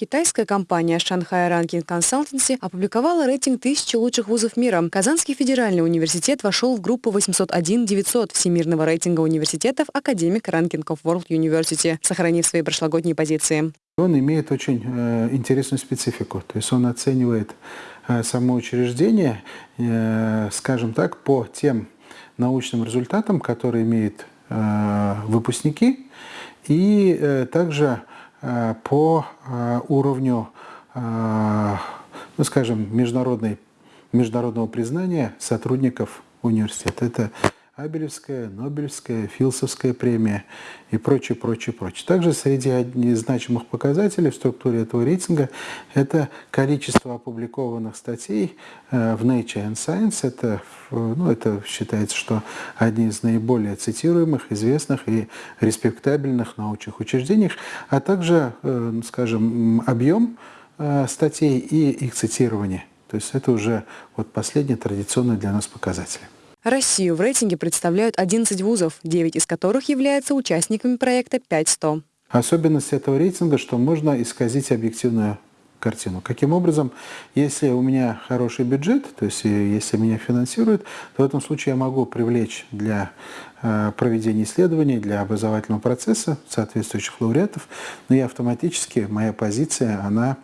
Китайская компания Shanghai Ranking Consultancy опубликовала рейтинг тысячи лучших вузов мира. Казанский федеральный университет вошел в группу 801-900 всемирного рейтинга университетов Academic Ranking of World University, сохранив свои прошлогодние позиции. Он имеет очень э, интересную специфику, то есть он оценивает э, само учреждение, э, скажем так, по тем научным результатам, которые имеют э, выпускники, и э, также Э, по э, уровню, ну, скажем, международной, международного признания сотрудников университета. Это Абелевская, Нобелевская, Филсовская премия и прочее, прочее, прочее. Также среди значимых показателей в структуре этого рейтинга это количество опубликованных статей э, в Nature and Science. Это, ну, это считается, что одни из наиболее цитируемых, известных и респектабельных научных учреждений, а также, э, скажем, объем э, статей и их цитирование. То есть это уже вот последний традиционный для нас показатель. Россию в рейтинге представляют 11 вузов, 9 из которых являются участниками проекта 500. Особенность этого рейтинга, что можно исказить объективную картину. Каким образом, если у меня хороший бюджет, то есть э, если меня финансируют, то в этом случае я могу привлечь для э, проведения исследований, для образовательного процесса соответствующих лауреатов, но и автоматически моя позиция, она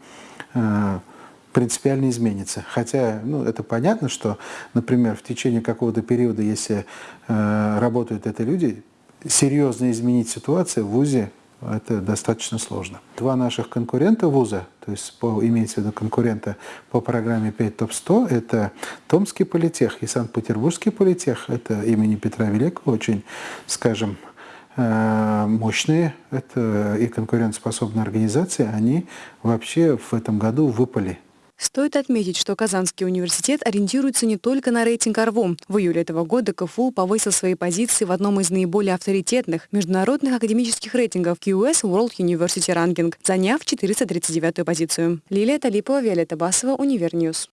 э, принципиально изменится. Хотя, ну, это понятно, что, например, в течение какого-то периода, если э, работают это люди, серьезно изменить ситуацию в ВУЗе это достаточно сложно. Два наших конкурента вуза, то есть по, имеется в виду конкурента по программе 5 ТОП-100, это Томский политех и Санкт-Петербургский политех, это имени Петра Великого, очень, скажем, э, мощные это и конкурентоспособные организации, они вообще в этом году выпали Стоит отметить, что Казанский университет ориентируется не только на рейтинг ARWU. В июле этого года КФУ повысил свои позиции в одном из наиболее авторитетных международных академических рейтингов QS World University Ranking, заняв 439-ю позицию. Лилия Талипова, Виолетта Басова, Univer News.